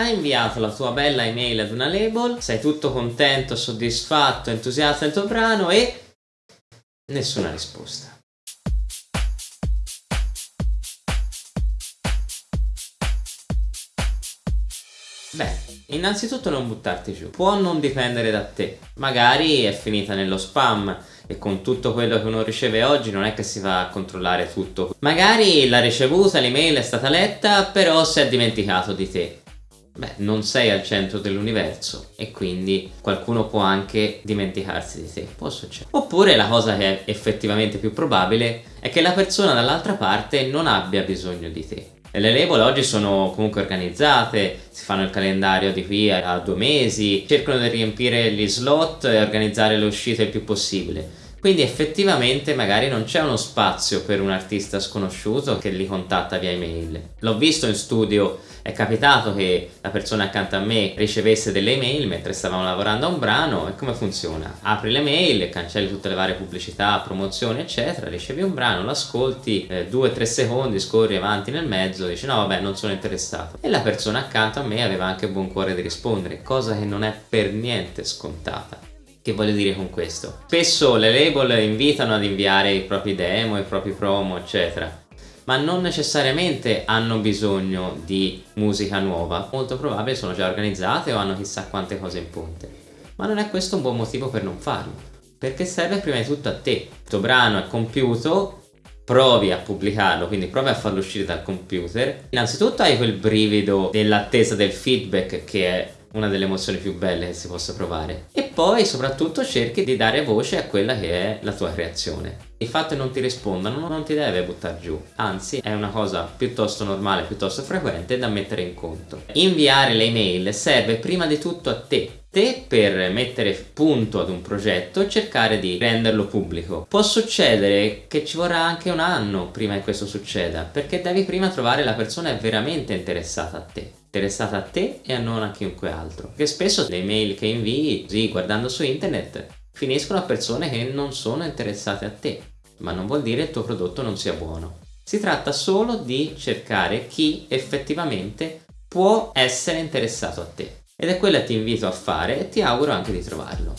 hai inviato la tua bella email ad una label, sei tutto contento, soddisfatto, entusiasta del tuo brano e nessuna risposta. Beh, innanzitutto non buttarti giù. Può non dipendere da te. Magari è finita nello spam e con tutto quello che uno riceve oggi non è che si va a controllare tutto. Magari l'ha ricevuta, l'email è stata letta, però si è dimenticato di te. Beh, non sei al centro dell'universo e quindi qualcuno può anche dimenticarsi di te, può succedere. Oppure la cosa che è effettivamente più probabile è che la persona dall'altra parte non abbia bisogno di te le label oggi sono comunque organizzate, si fanno il calendario di qui a due mesi, cercano di riempire gli slot e organizzare le uscite il più possibile. Quindi effettivamente magari non c'è uno spazio per un artista sconosciuto che li contatta via email. L'ho visto in studio, è capitato che la persona accanto a me ricevesse delle email mentre stavamo lavorando a un brano e come funziona? Apri le mail, cancelli tutte le varie pubblicità, promozioni eccetera, ricevi un brano, lo ascolti, 2-3 eh, secondi, scorri avanti nel mezzo, dici no vabbè non sono interessato. E la persona accanto a me aveva anche buon cuore di rispondere, cosa che non è per niente scontata. Che voglio dire con questo? Spesso le label invitano ad inviare i propri demo, i propri promo, eccetera ma non necessariamente hanno bisogno di musica nuova, molto probabile sono già organizzate o hanno chissà quante cose in ponte. Ma non è questo un buon motivo per non farlo, perché serve prima di tutto a te. Il tuo brano è compiuto, provi a pubblicarlo, quindi provi a farlo uscire dal computer. Innanzitutto hai quel brivido dell'attesa del feedback che è una delle emozioni più belle che si possa provare e poi soprattutto cerchi di dare voce a quella che è la tua creazione. Il fatto che non ti rispondano non ti deve buttare giù. Anzi è una cosa piuttosto normale piuttosto frequente da mettere in conto. Inviare le email serve prima di tutto a te. Te per mettere punto ad un progetto e cercare di renderlo pubblico. Può succedere che ci vorrà anche un anno prima che questo succeda, perché devi prima trovare la persona veramente interessata a te interessata a te e a non a chiunque altro. Che spesso le email che invii, così guardando su internet, finiscono a persone che non sono interessate a te, ma non vuol dire che il tuo prodotto non sia buono. Si tratta solo di cercare chi effettivamente può essere interessato a te. Ed è quello che ti invito a fare e ti auguro anche di trovarlo.